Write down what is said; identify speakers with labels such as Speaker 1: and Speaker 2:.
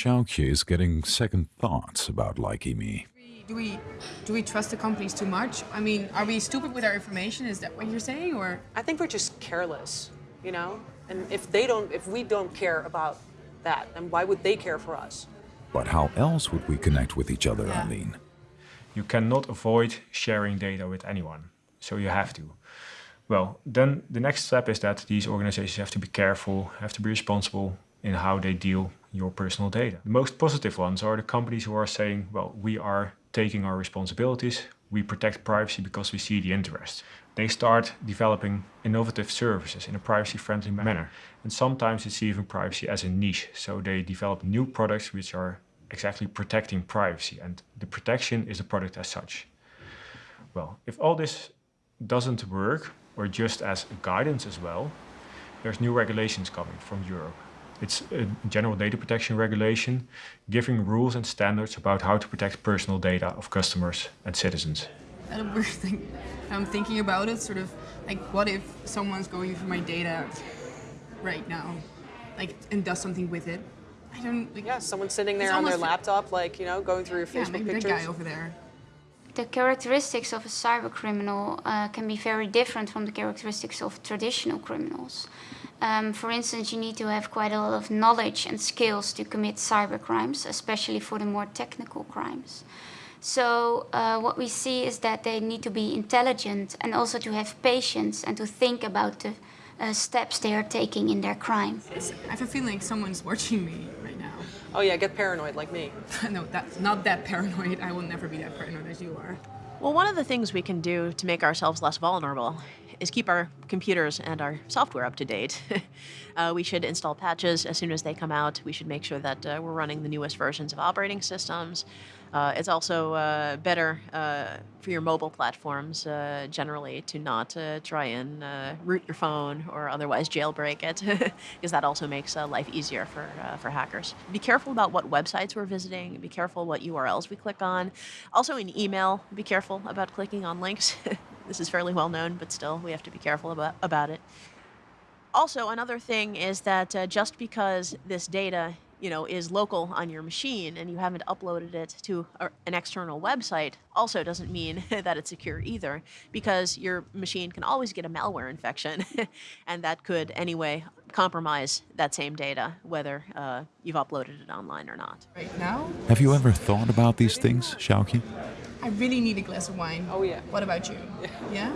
Speaker 1: Xiaoqi is getting second thoughts about Likee.me.
Speaker 2: Do we do we trust the companies too much? I mean, are we stupid with our information? Is that what you're saying, or?
Speaker 3: I think we're just careless, you know. And if they don't, if we don't care about that, then why would they care for us?
Speaker 1: But how else would we connect with each other,
Speaker 2: Yeah.
Speaker 1: Aline?
Speaker 4: You cannot avoid sharing data with anyone, so you have to. Well, then the next step is that these organizations have to be careful, have to be responsible in how they deal your personal data. The most positive ones are the companies who are saying, well, we are taking our responsibilities, we protect privacy because we see the interest. They start developing innovative services in a privacy-friendly manner. And sometimes it's even privacy as a niche. So they develop new products which are exactly protecting privacy and the protection is the product as such. Well, if all this doesn't work, or just as a guidance as well, there's new regulations coming from Europe. It's a general data protection regulation giving rules and standards about how to protect personal data of customers and citizens.
Speaker 2: That a weird thing. I'm thinking about it, sort of like, what if someone's going through my data right now, like, and does something with it? I don't. Like,
Speaker 3: Yeah, someone sitting there on their laptop, like you know, going through your
Speaker 2: yeah,
Speaker 3: Facebook
Speaker 2: maybe that
Speaker 3: pictures.
Speaker 2: guy over there.
Speaker 5: The characteristics of a cyber criminal uh, can be very different from the characteristics of traditional criminals. Um, for instance, you need to have quite a lot of knowledge and skills to commit cyber crimes, especially for the more technical crimes. So uh, what we see is that they need to be intelligent and also to have patience and to think about the uh, steps they are taking in their crime.
Speaker 2: I have a feeling someone's watching me right.
Speaker 3: Oh yeah, get paranoid like me.
Speaker 2: no, that's not that paranoid. I will never be that paranoid as you are.
Speaker 6: Well, one of the things we can do to make ourselves less vulnerable is keep our computers and our software up to date. uh, we should install patches as soon as they come out. We should make sure that uh, we're running the newest versions of operating systems. Uh, it's also uh, better uh, for your mobile platforms uh, generally to not try and root your phone or otherwise jailbreak it, because that also makes life easier for, for hackers. Be careful about what websites we're visiting. Be careful what URLs we click on. Also in email, be careful about clicking on links. this is fairly well known, but still, we have to be careful about, about it. Also, another thing is that uh, just because this data you know, is local on your machine and you haven't uploaded it to a, an external website also doesn't mean that it's secure either because your machine can always get a malware infection and that could anyway compromise that same data whether uh, you've uploaded it online or not.
Speaker 2: Right now,
Speaker 1: Have you ever thought about these things, Xiaoqi?
Speaker 2: I really need a glass of wine.
Speaker 3: Oh yeah.
Speaker 2: What about you? Yeah?